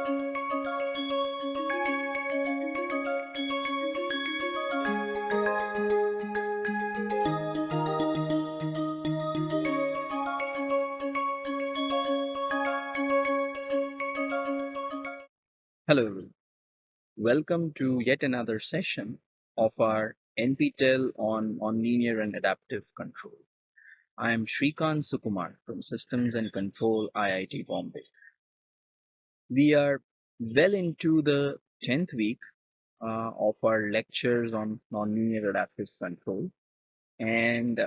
Hello, everyone. Welcome to yet another session of our NPTEL on, on linear and adaptive control. I am Srikanth Sukumar from Systems and Control IIT Bombay. We are well into the 10th week uh, of our lectures on nonlinear adaptive control. And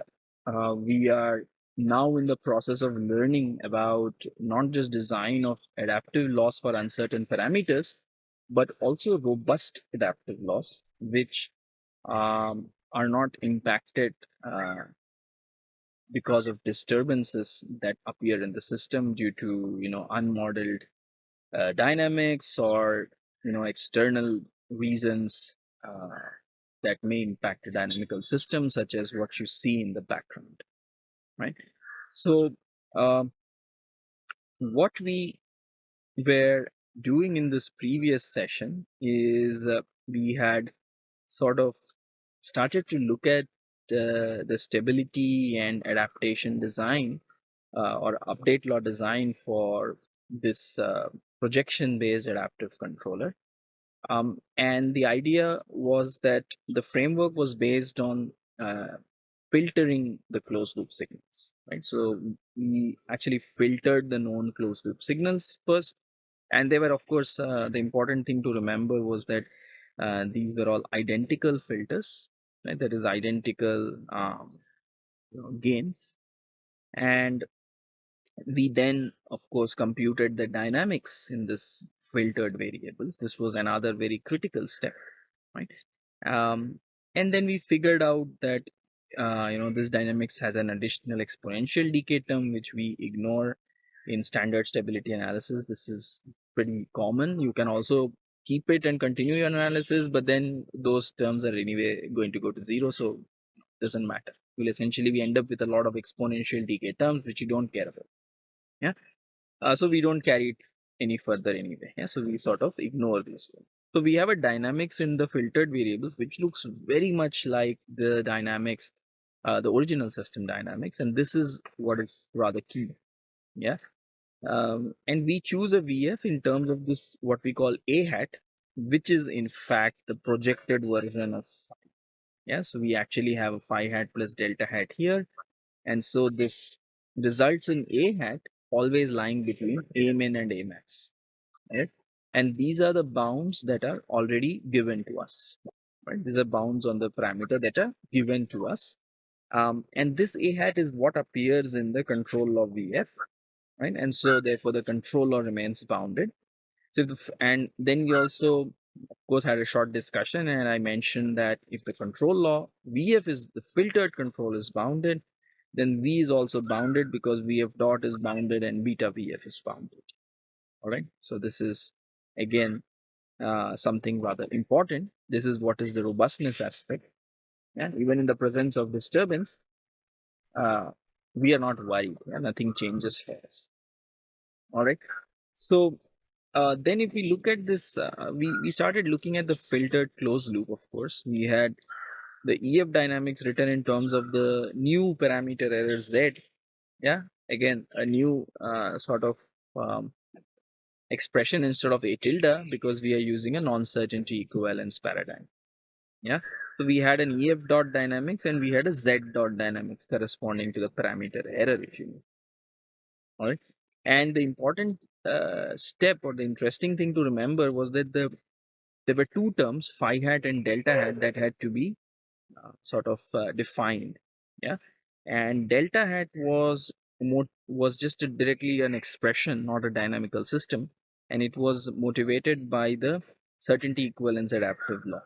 uh, we are now in the process of learning about not just design of adaptive laws for uncertain parameters, but also robust adaptive laws, which um, are not impacted uh, because of disturbances that appear in the system due to you know unmodeled uh, dynamics or you know external reasons uh, that may impact a dynamical system such as what you see in the background right? So uh, what we were doing in this previous session is uh, we had sort of started to look at uh, the stability and adaptation design uh, or update law design for this uh, projection based adaptive controller. Um, and the idea was that the framework was based on uh, filtering the closed loop signals right? So we actually filtered the known closed loop signals first. And they were of course uh, the important thing to remember was that uh, these were all identical filters right? That is identical um, you know, gains. And we then of course computed the dynamics in this filtered variables. This was another very critical step right? Um, and then we figured out that uh, you know this dynamics has an additional exponential decay term which we ignore in standard stability analysis. This is pretty common. You can also keep it and continue your analysis but then those terms are anyway going to go to zero so doesn't matter. Will essentially we end up with a lot of exponential decay terms which you don't care about yeah. Uh, so we don't carry it any further anyway. Yeah. So we sort of ignore this one. So we have a dynamics in the filtered variables which looks very much like the dynamics uh, the original system dynamics. And this is what is rather key. Yeah. Um, and we choose a VF in terms of this what we call A hat, which is in fact the projected version of. Yeah, so we actually have a phi hat plus delta hat here, and so this results in A hat always lying between A min and A max. Right? And these are the bounds that are already given to us. Right? These are bounds on the parameter that are given to us. Um, and this A hat is what appears in the control of VF right? And so therefore the controller remains bounded. So the, and then we also of course had a short discussion and I mentioned that if the control law VF is the filtered control is bounded, then V is also bounded because VF dot is bounded and beta VF is bounded. All right. So this is again uh, something rather important. This is what is the robustness aspect. And even in the presence of disturbance, uh, we are not worried. Yeah? Nothing changes for us all right so uh, then if we look at this uh, we we started looking at the filtered closed loop of course we had the ef dynamics written in terms of the new parameter error z yeah again a new uh, sort of um, expression instead of a tilde because we are using a non-certainty equivalence paradigm yeah. So we had an ef dot dynamics and we had a z dot dynamics corresponding to the parameter error if you know. All right. And the important uh, step or the interesting thing to remember was that the there were two terms, phi hat and delta hat, that had to be sort of uh, defined. Yeah, and delta hat was more was just a, directly an expression, not a dynamical system, and it was motivated by the certainty equivalence adaptive law.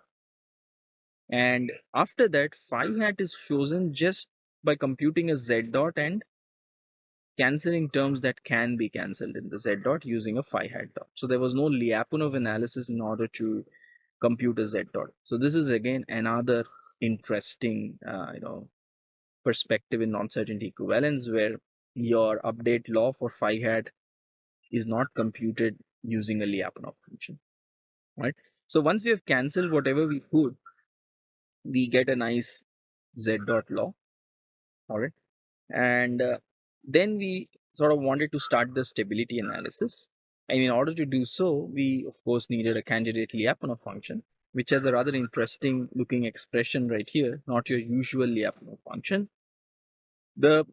And after that, phi hat is chosen just by computing a z dot and cancelling terms that can be cancelled in the z dot using a phi hat dot. So there was no Lyapunov analysis in order to compute a z dot. So this is again another interesting, uh, you know, perspective in non-certainty equivalence where your update law for phi hat is not computed using a Lyapunov function, right? So once we have cancelled whatever we could, we get a nice z dot law, all right? And uh, then we sort of wanted to start the stability analysis. And in order to do so, we of course needed a candidate Lyapunov function, which has a rather interesting looking expression right here, not your usual Lyapunov function. The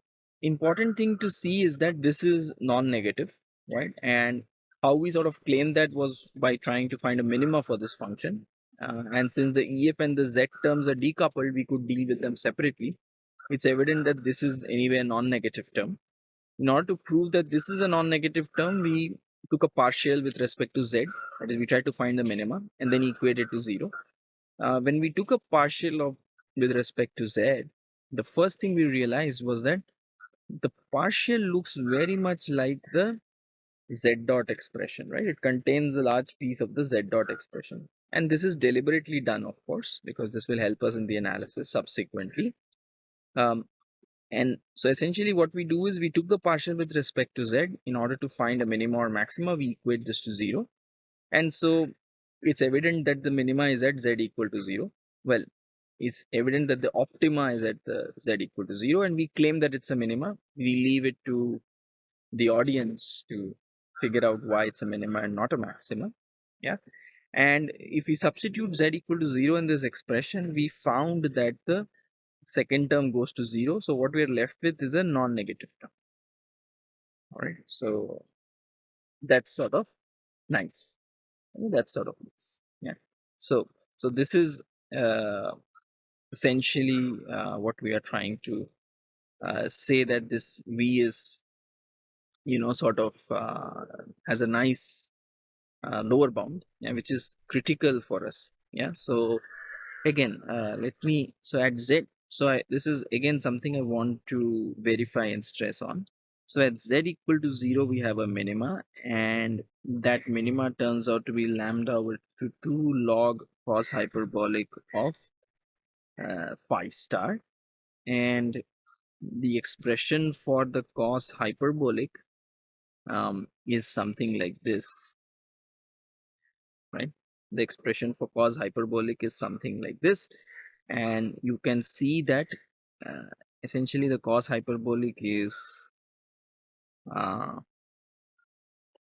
important thing to see is that this is non-negative, right? And how we sort of claim that was by trying to find a minima for this function. Uh, and since the EF and the Z terms are decoupled, we could deal with them separately. It's evident that this is anyway a non-negative term. In order to prove that this is a non-negative term, we took a partial with respect to Z. That is, we tried to find the minima and then equate it to zero. Uh, when we took a partial of with respect to Z, the first thing we realized was that the partial looks very much like the z dot expression, right? It contains a large piece of the z dot expression. And this is deliberately done, of course, because this will help us in the analysis subsequently. Um, and so essentially what we do is we took the partial with respect to z in order to find a minima or maxima, we equate this to zero. And so it's evident that the minima is at z equal to zero. Well, it's evident that the optima is at the z equal to 0 and we claim that it's a minima. We leave it to the audience to figure out why it's a minima and not a maxima. Yeah. And if we substitute z equal to 0 in this expression, we found that the second term goes to 0. So what we are left with is a non-negative term. All right. So that's sort of nice. That's sort of nice. Yeah. So so this is uh, essentially uh, what we are trying to uh, say that this v is you know sort of uh, has a nice uh, lower bound yeah, which is critical for us yeah so again uh, let me so at z so I, this is again something i want to verify and stress on. So at z equal to 0 we have a minima and that minima turns out to be lambda over to 2 log cos hyperbolic of uh, phi star. And the expression for the cos hyperbolic um, is something like this right? The expression for cos hyperbolic is something like this and you can see that uh, essentially the cos hyperbolic is uh,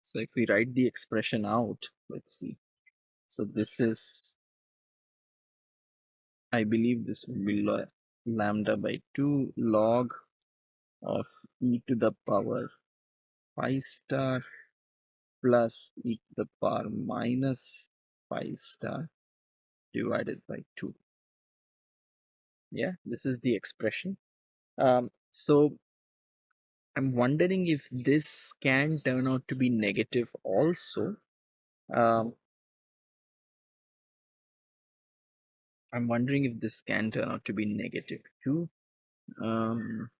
so if we write the expression out let's see. So this is I believe this will be lambda by 2 log of e to the power phi star plus e to the power minus phi star divided by 2 yeah this is the expression um, so i'm wondering if this can turn out to be negative also um, I'm wondering if this can turn out to be negative too. Um,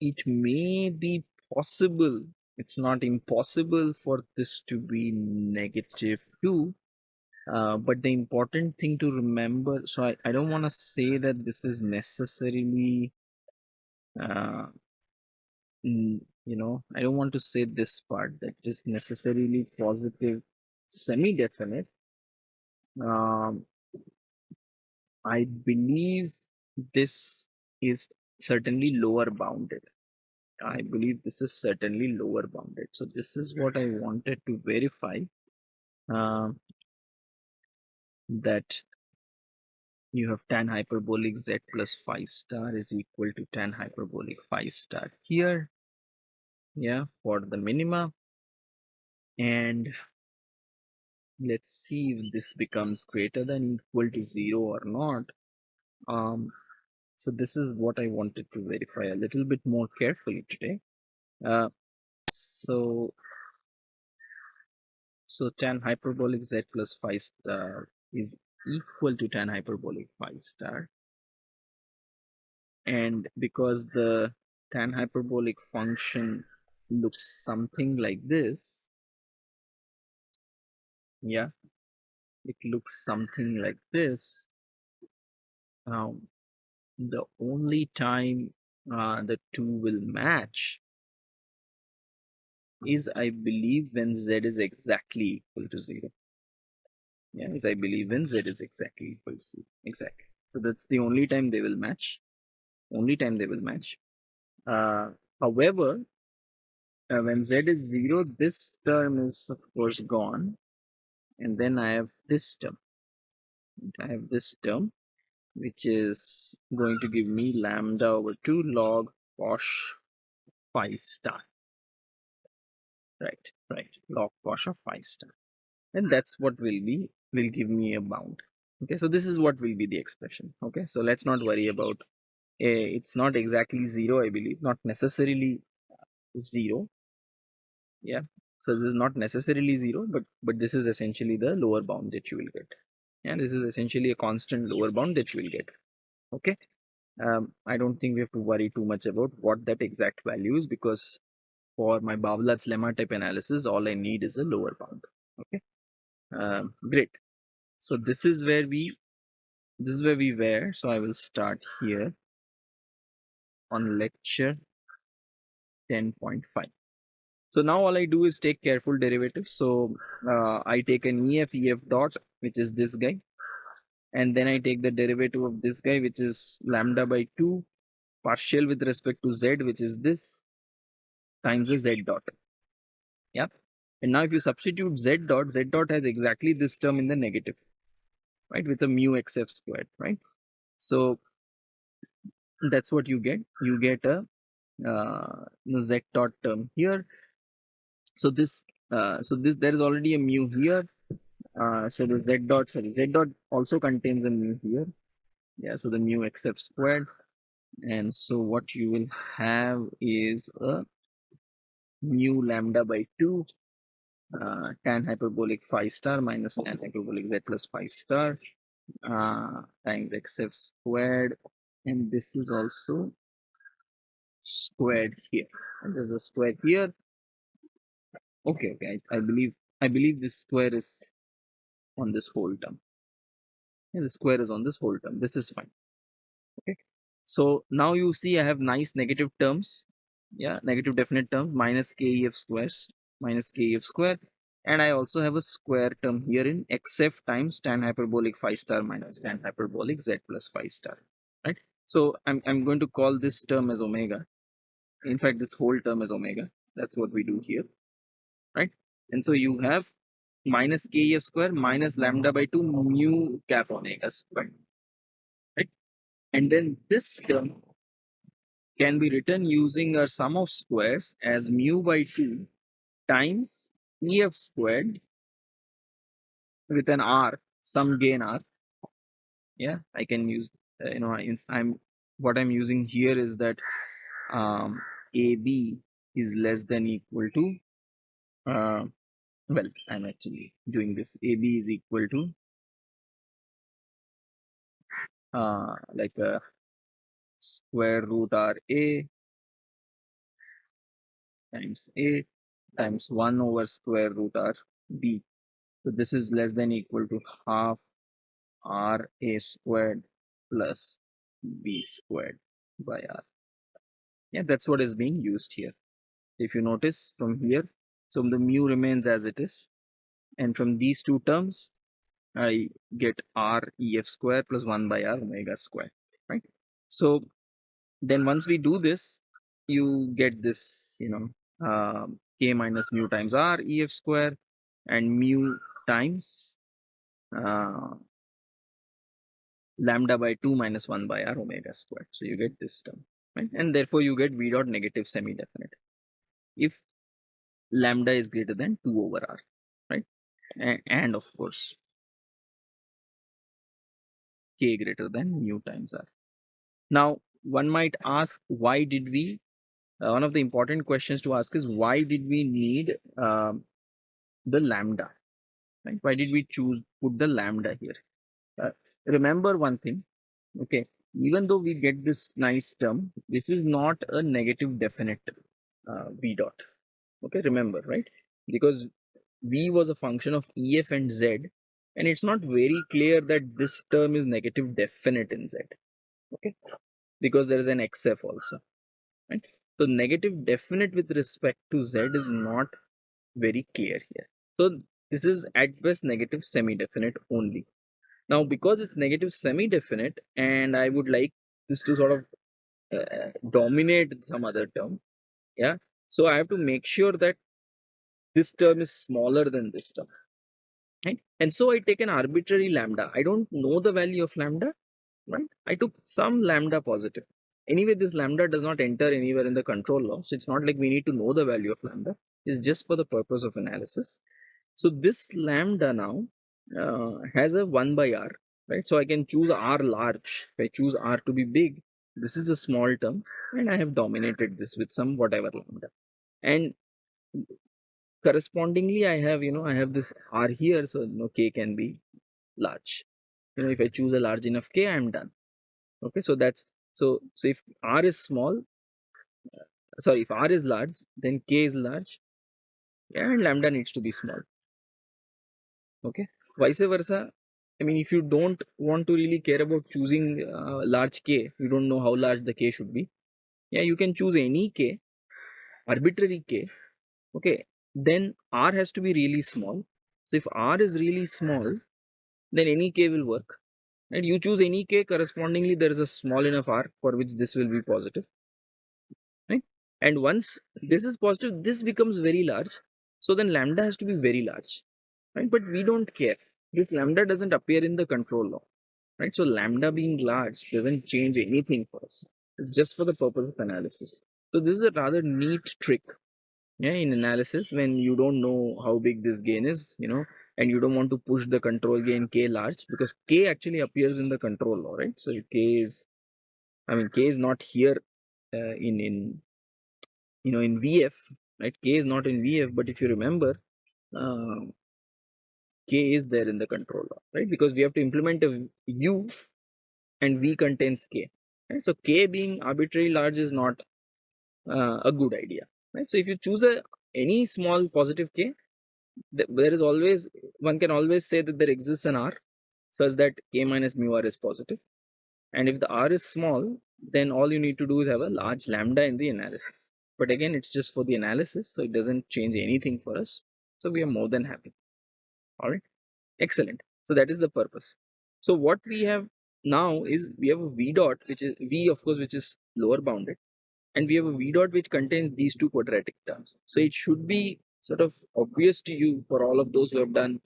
it may be possible, it's not impossible for this to be negative too. Uh, but the important thing to remember, so I, I don't want to say that this is necessarily, uh, you know, I don't want to say this part that is necessarily positive semi-definite. Um, I believe this is certainly lower bounded. I believe this is certainly lower bounded. So this is what I wanted to verify uh, that you have tan hyperbolic z plus phi star is equal to tan hyperbolic phi star here. Yeah, for the minima. And let's see if this becomes greater than equal to zero or not um so this is what i wanted to verify a little bit more carefully today uh so so tan hyperbolic z plus phi star is equal to tan hyperbolic phi star and because the tan hyperbolic function looks something like this yeah it looks something like this um, the only time uh, the two will match is I believe when z is exactly equal to 0. Is I believe when z is exactly equal to 0. Exactly. So that's the only time they will match. Only time they will match. Uh, however, uh, when z is 0, this term is of course gone. And then I have this term. I have this term which is going to give me lambda over 2 log cosh phi star right right log cosh of phi star and that's what will be will give me a bound. Okay so this is what will be the expression. Okay so let's not worry about it's not exactly zero i believe not necessarily zero. Yeah so this is not necessarily zero but but this is essentially the lower bound that you will get. And this is essentially a constant lower bound that you will get. Okay um, i don't think we have to worry too much about what that exact value is because for my Barbalat's lemma type analysis, all I need is a lower bound. Okay, um, great. So this is where we, this is where we were. So I will start here on lecture 10.5. So now all I do is take careful derivatives. So uh, I take an EF EF dot, which is this guy. And then I take the derivative of this guy, which is lambda by 2 partial with respect to z, which is this times a z dot. Yeah. And now if you substitute z dot, z dot has exactly this term in the negative, right? With a mu xf squared, right? So that's what you get. You get a uh, z dot term here. So this, uh, so this, there is already a mu here. Uh, so the z dot, sorry, z dot also contains a mu here. Yeah, so the mu xf squared. And so what you will have is a mu lambda by 2 uh, tan hyperbolic phi star minus tan hyperbolic z plus phi star. Uh, times xf squared. And this is also squared here. And there's a square here. Okay okay. I, I believe i believe this square is on this whole term. And the square is on this whole term. This is fine. Okay. So now you see i have nice negative terms. Yeah negative definite term minus kef squares minus kef square. And I also have a square term here in xf times tan hyperbolic phi star minus tan hyperbolic z plus phi star right? So I'm, I'm going to call this term as omega. In fact this whole term is omega. That's what we do here right? And so you have minus kf square minus lambda by 2 mu cap omega square right? And then this term can be written using a sum of squares as mu by 2 times ef squared with an r, some gain r. Yeah, I can use, uh, you know, I'm what I'm using here is that um, AB is less than equal to, uh, well, I'm actually doing this. AB is equal to uh, like a square root r a times a times 1 over square root r b. So this is less than equal to half r a squared plus b squared by r. Yeah, that's what is being used here. If you notice from here, so the mu remains as it is. And from these two terms, I get r ef square plus 1 by r omega square, right? So then once we do this, you get this, you know, uh, k minus mu times r ef square and mu times uh, lambda by 2 minus 1 by r omega squared. So you get this term, right? And therefore you get v dot negative semi-definite if lambda is greater than 2 over r, right? And of course, k greater than mu times r. Now, one might ask, why did we? Uh, one of the important questions to ask is why did we need um, the lambda? Right? Why did we choose put the lambda here? Uh, remember one thing, okay? Even though we get this nice term, this is not a negative definite uh, v dot. Okay, remember, right? Because v was a function of ef and z, and it's not very clear that this term is negative definite in z. Okay, because there is an xf also right So negative definite with respect to z is not very clear here. So this is at best negative semi-definite only. Now because it's negative semi-definite and I would like this to sort of uh, dominate some other term, yeah. So I have to make sure that this term is smaller than this term, right? And so I take an arbitrary lambda. I don't know the value of lambda, right? I took some lambda positive. Anyway, this lambda does not enter anywhere in the control law. So it's not like we need to know the value of lambda. It's just for the purpose of analysis. So this lambda now uh, has a 1 by r, right? So I can choose r large. If I choose r to be big, this is a small term and I have dominated this with some whatever lambda. And correspondingly, I have, you know, I have this r here. So, you know, k can be large. You know, if I choose a large enough k, I'm done. Okay, so that's so so if r is small, sorry, if r is large, then k is large, and lambda needs to be small. Okay? Vice versa i mean if you don't want to really care about choosing uh, large k you don't know how large the k should be yeah you can choose any k arbitrary k okay? Then r has to be really small. So if r is really small then any k will work and you choose any k correspondingly there is a small enough r for which this will be positive right and once this is positive this becomes very large so then lambda has to be very large right? But we don't care. This lambda doesn't appear in the control law, right? So lambda being large doesn't change anything for us. It's just for the purpose of analysis. So this is a rather neat trick, yeah, in analysis when you don't know how big this gain is, you know, and you don't want to push the control gain k large because k actually appears in the control law, right? So k is, I mean, k is not here uh, in in you know in VF, right? K is not in VF, but if you remember, uh, k is there in the control law, right? Because we have to implement a u and v contains k. Right? So k being arbitrarily large is not uh, a good idea, right? So if you choose a any small positive k, there is always one can always say that there exists an r such that k minus mu r is. And if the r is small, then all you need to do is have a large lambda in the analysis. But again, it's just for the analysis, so it doesn't change anything for us. So we are more than happy all right excellent so that is the purpose so what we have now is we have a v dot which is v of course which is lower bounded and we have a v dot which contains these two quadratic terms so it should be sort of obvious to you for all of those who have done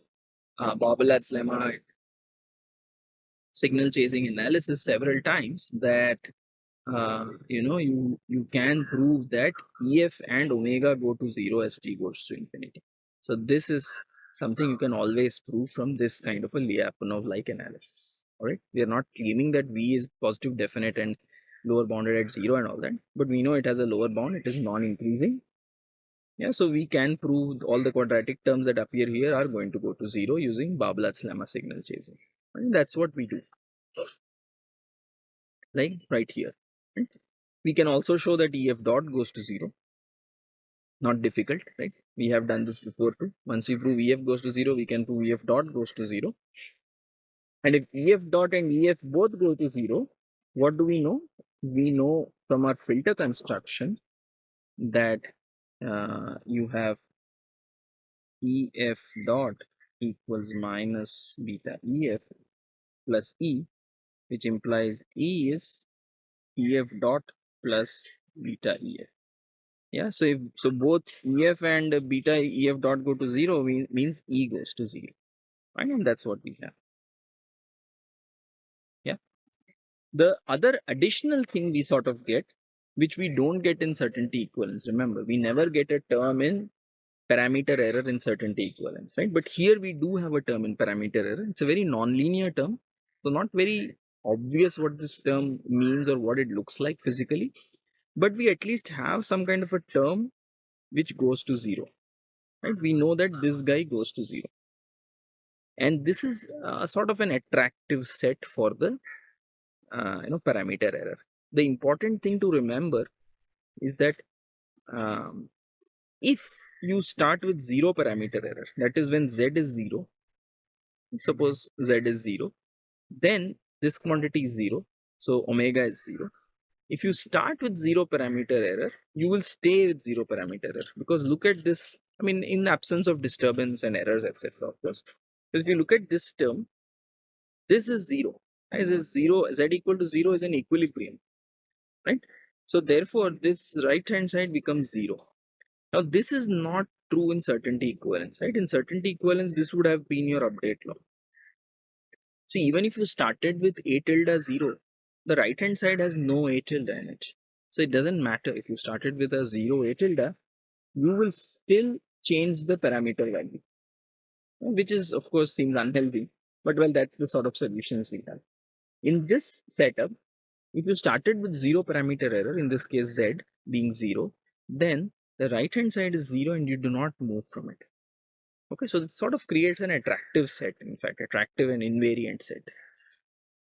uh, Barbalat's lemma signal chasing analysis several times that uh, you know you you can prove that ef and omega go to zero as t goes to infinity so this is something you can always prove from this kind of a Lyapunov like analysis. All right, we are not claiming that V is positive definite and lower bounded at zero and all that, but we know it has a lower bound, it is non-increasing. Yeah, so we can prove all the quadratic terms that appear here are going to go to zero using Barbalat's lemma signal chasing. And that's what we do. Like right here. Right? We can also show that EF dot goes to zero not difficult right we have done this before too once we prove ef goes to 0 we can prove ef dot goes to 0 and if ef dot and ef both go to 0 what do we know we know from our filter construction that uh, you have ef dot equals minus beta ef plus e which implies e is ef dot plus beta ef yeah so if so both ef and beta ef dot go to zero means e goes to zero. Right? And that's what we have. Yeah. The other additional thing we sort of get which we don't get in certainty equivalence. Remember we never get a term in parameter error in certainty equivalence right? But here we do have a term in parameter error. It's a very non-linear term so not very obvious what this term means or what it looks like physically but we at least have some kind of a term which goes to zero right? We know that this guy goes to zero. And this is uh, sort of an attractive set for the uh, you know parameter error the important thing to remember is that um, if you start with zero parameter error that is when z is zero suppose z is zero then this quantity is zero so omega is zero if you start with zero parameter error, you will stay with zero parameter error because look at this. I mean, in the absence of disturbance and errors, etc. Of course, because if you look at this term, this is zero. A zero, z equal to zero is an equilibrium, right? So therefore, this right hand side becomes zero. Now this is not true in certainty equivalence, right? In certainty equivalence, this would have been your update law. So even if you started with a tilde zero, the right hand side has no a tilde in it. So it doesn't matter if you started with a zero a tilde, you will still change the parameter value, which is of course seems unhealthy, but well, that's the sort of solutions we have. In this setup, if you started with zero parameter error, in this case z being zero, then the right hand side is zero and you do not move from it. Okay, so it sort of creates an attractive set, in fact, attractive and invariant set.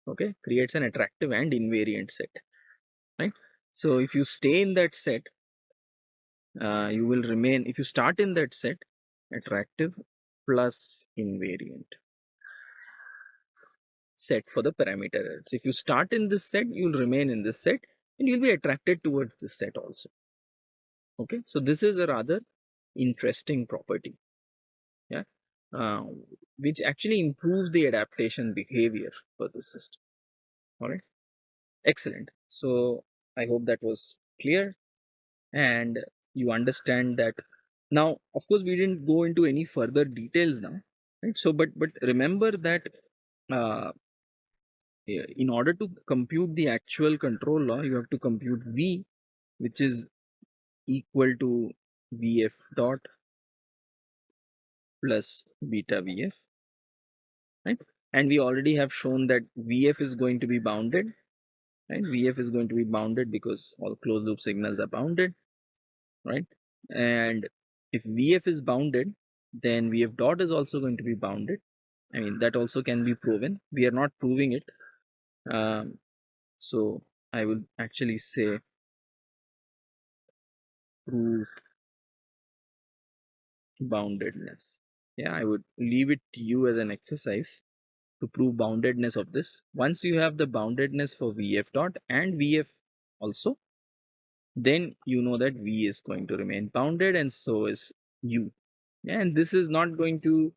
Okay creates an attractive and invariant set right? So if you stay in that set uh, you will remain if you start in that set attractive plus invariant set for the parameter so if you start in this set you'll remain in this set and you'll be attracted towards this set also. Okay? So this is a rather interesting property. Yeah? Uh, which actually improves the adaptation behavior for the system. All right, excellent. So I hope that was clear and you understand that. Now of course we didn't go into any further details now right? So but but remember that uh, in order to compute the actual control law you have to compute v which is equal to vf dot plus beta vf right? And we already have shown that vf is going to be bounded right? Vf is going to be bounded because all closed loop signals are bounded right? And if vf is bounded then vf dot is also going to be bounded. I mean that also can be proven. We are not proving it um, so i will actually say prove boundedness. Yeah i would leave it to you as an exercise to prove boundedness of this. Once you have the boundedness for vf dot and vf also then you know that v is going to remain bounded and so is u. And this is not going to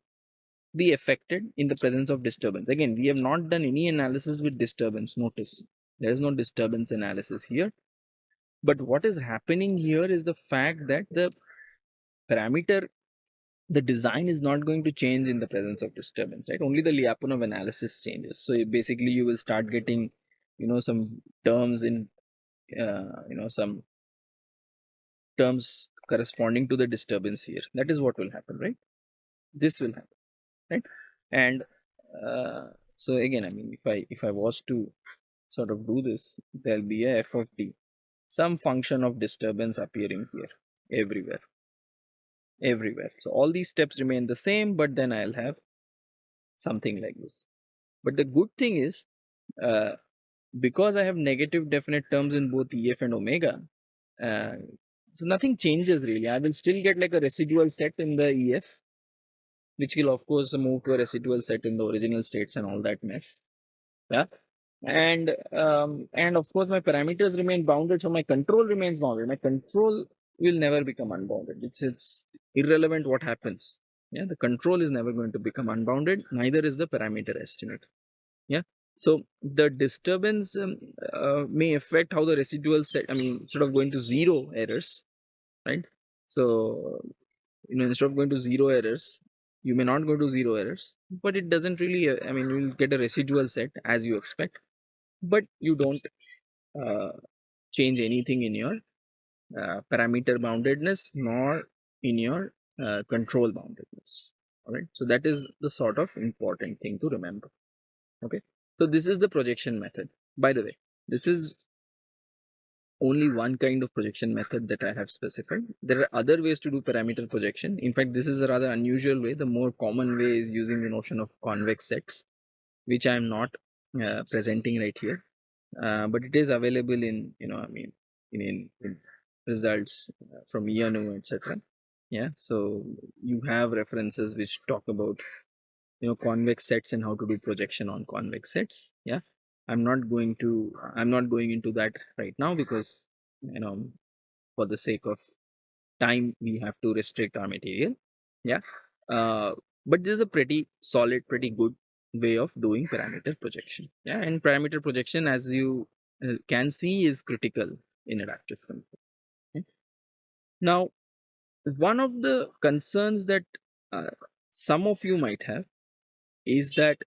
be affected in the presence of disturbance again we have not done any analysis with disturbance notice there is no disturbance analysis here but what is happening here is the fact that the parameter the design is not going to change in the presence of disturbance, right? Only the Lyapunov analysis changes. So basically, you will start getting, you know, some terms in, uh, you know, some terms corresponding to the disturbance here. That is what will happen, right? This will happen, right? And uh, so again, I mean, if I if I was to sort of do this, there'll be a f of t, some function of disturbance appearing here everywhere everywhere. So all these steps remain the same, but then I'll have something like this. But the good thing is, uh, because I have negative definite terms in both EF and omega, uh, so nothing changes really. I will still get like a residual set in the EF, which will of course move to a residual set in the original states and all that mess. Yeah. And um, and of course my parameters remain bounded, so my control remains bounded. My control will never become unbounded. It's it's irrelevant what happens. Yeah, the control is never going to become unbounded. Neither is the parameter estimate. Yeah. So the disturbance um, uh, may affect how the residual set. I mean, instead of going to zero errors, right? So you know, instead of going to zero errors, you may not go to zero errors, but it doesn't really. Uh, I mean, you'll get a residual set as you expect, but you don't uh, change anything in your uh, parameter boundedness nor in your uh, control boundedness. All right so that is the sort of important thing to remember. Okay? So this is the projection method. By the way this is only one kind of projection method that I have specified. There are other ways to do parameter projection. In fact, this is a rather unusual way. The more common way is using the notion of convex sets, which I am not uh, presenting right here. Uh, but it is available in, you know, I mean, in, in, in results uh, from Ioannou, etc. Yeah, so you have references which talk about you know convex sets and how to do projection on convex sets. Yeah, I'm not going to I'm not going into that right now because you know for the sake of time we have to restrict our material. Yeah. Uh, but this is a pretty solid, pretty good way of doing parameter projection. Yeah, and parameter projection, as you uh, can see, is critical in adaptive control. Okay? Now, one of the concerns that uh, some of you might have is that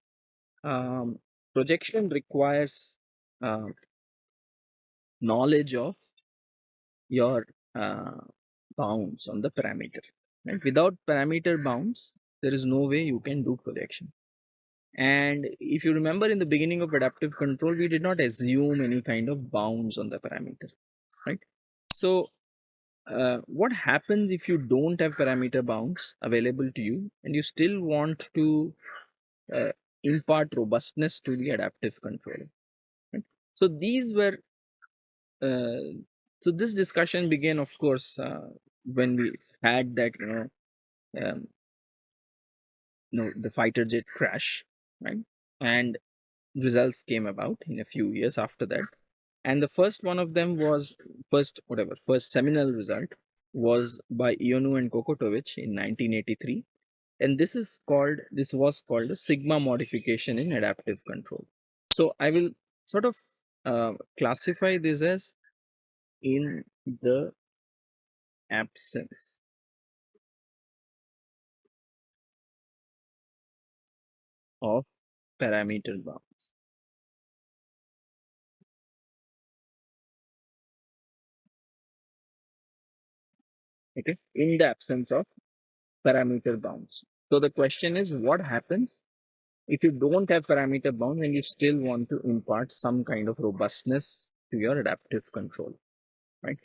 um, projection requires uh, knowledge of your uh, bounds on the parameter. Right? Without parameter bounds, there is no way you can do projection. And if you remember in the beginning of adaptive control, we did not assume any kind of bounds on the parameter, right? So uh, what happens if you don't have parameter bounds available to you and you still want to uh, impart robustness to the adaptive control? Right? So these were, uh, so this discussion began, of course, uh, when we had that, you know, um, you know, the fighter jet crash right? And results came about in a few years after that. And the first one of them was first, whatever, first seminal result was by Ioannou and Kokotovic in 1983. And this is called, this was called a sigma modification in adaptive control. So I will sort of uh, classify this as in the absence of parameter bounds. Okay, in the absence of parameter bounds. So the question is what happens if you don't have parameter bounds and you still want to impart some kind of robustness to your adaptive control, right?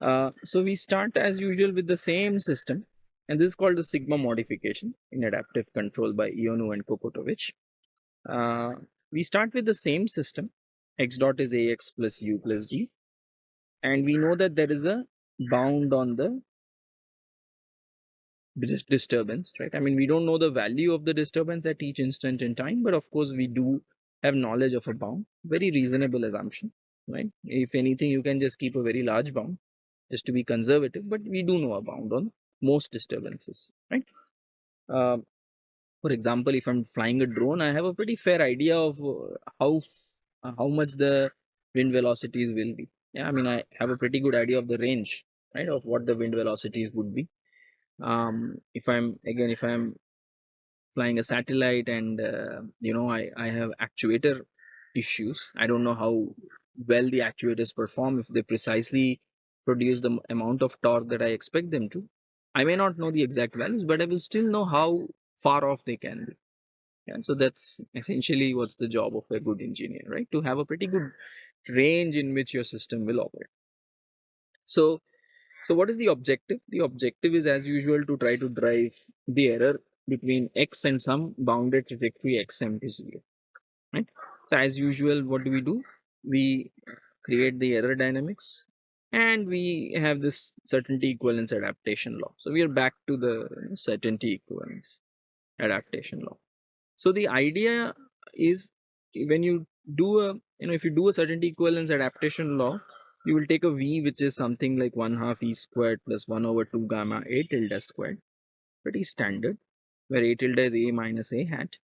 Uh, so we start as usual with the same system and this is called the sigma modification in adaptive control by Ioannou and Kokotovic. Uh, we start with the same system x dot is ax plus u plus d and we know that there is a bound on the disturbance right? I mean we don't know the value of the disturbance at each instant in time but of course we do have knowledge of a bound very reasonable assumption right? If anything you can just keep a very large bound just to be conservative but we do know a bound on most disturbances right? Uh, for example if i'm flying a drone i have a pretty fair idea of uh, how how much the wind velocities will be. Yeah i mean i have a pretty good idea of the range right of what the wind velocities would be um if i'm again if i'm flying a satellite and uh, you know i i have actuator issues i don't know how well the actuators perform if they precisely produce the amount of torque that i expect them to i may not know the exact values but i will still know how far off they can be. And so that's essentially what's the job of a good engineer, right? To have a pretty good range in which your system will operate. So, so what is the objective? The objective is as usual to try to drive the error between x and some bounded trajectory xm to zero, right? So as usual, what do we do? We create the error dynamics and we have this certainty equivalence adaptation law. So we are back to the certainty equivalence adaptation law. So the idea is when you do a you know if you do a certainty equivalence adaptation law, you will take a v which is something like one half e squared plus one over two gamma a tilde squared, pretty standard, where a tilde is a minus a hat.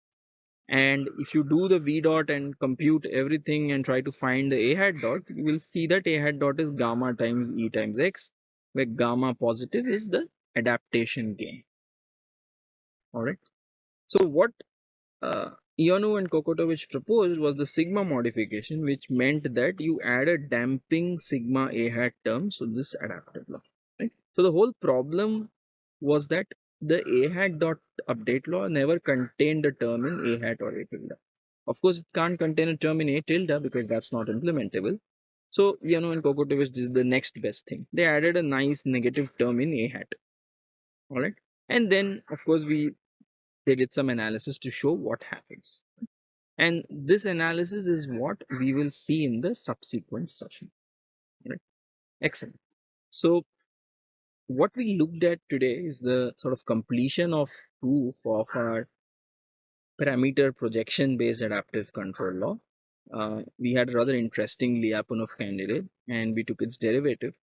And if you do the v dot and compute everything and try to find the a hat dot, you will see that a hat dot is gamma times e times x, where gamma positive is the adaptation gain. All right. So what uh, Ioannou and Kokotovic proposed was the sigma modification, which meant that you add a damping sigma a hat term, so this adaptive law. Right? So the whole problem was that the a hat dot update law never contained a term in a hat or a tilde. Of course, it can't contain a term in a tilde because that's not implementable. So Ioannou and Kokotovic did the next best thing. They added a nice negative term in a hat. All right. And then, of course, we they did some analysis to show what happens. And this analysis is what we will see in the subsequent session. Right? Excellent. So what we looked at today is the sort of completion of proof of our parameter projection based adaptive control law uh, we had a rather interesting Lyapunov candidate and we took its derivative.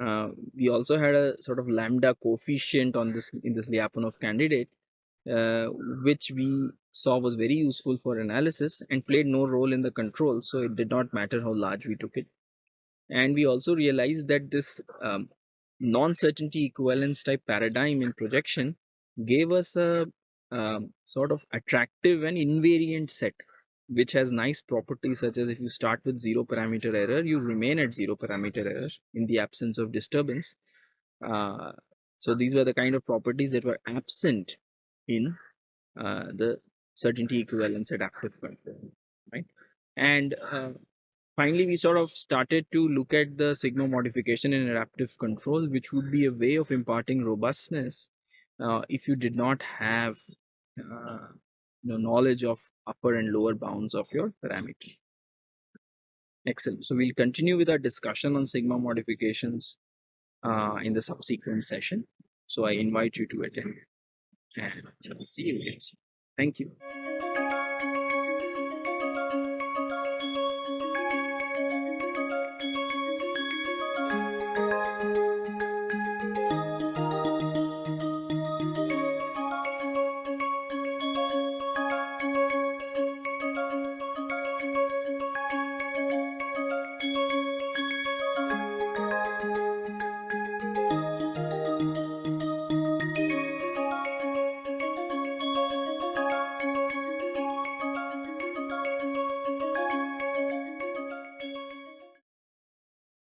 Uh, we also had a sort of lambda coefficient on this in this Lyapunov candidate, uh, which we saw was very useful for analysis and played no role in the control. So it did not matter how large we took it. And we also realized that this um, non-certainty equivalence type paradigm in projection gave us a um, sort of attractive and invariant set which has nice properties such as if you start with zero parameter error you remain at zero parameter error in the absence of disturbance uh, so these were the kind of properties that were absent in uh, the certainty equivalence adaptive control right and uh, finally we sort of started to look at the sigma modification in adaptive control which would be a way of imparting robustness uh, if you did not have uh, you know, knowledge of upper and lower bounds of your parameter. Excellent. So we'll continue with our discussion on sigma modifications uh, in the subsequent session. So I invite you to attend and shall see you again. Thank you.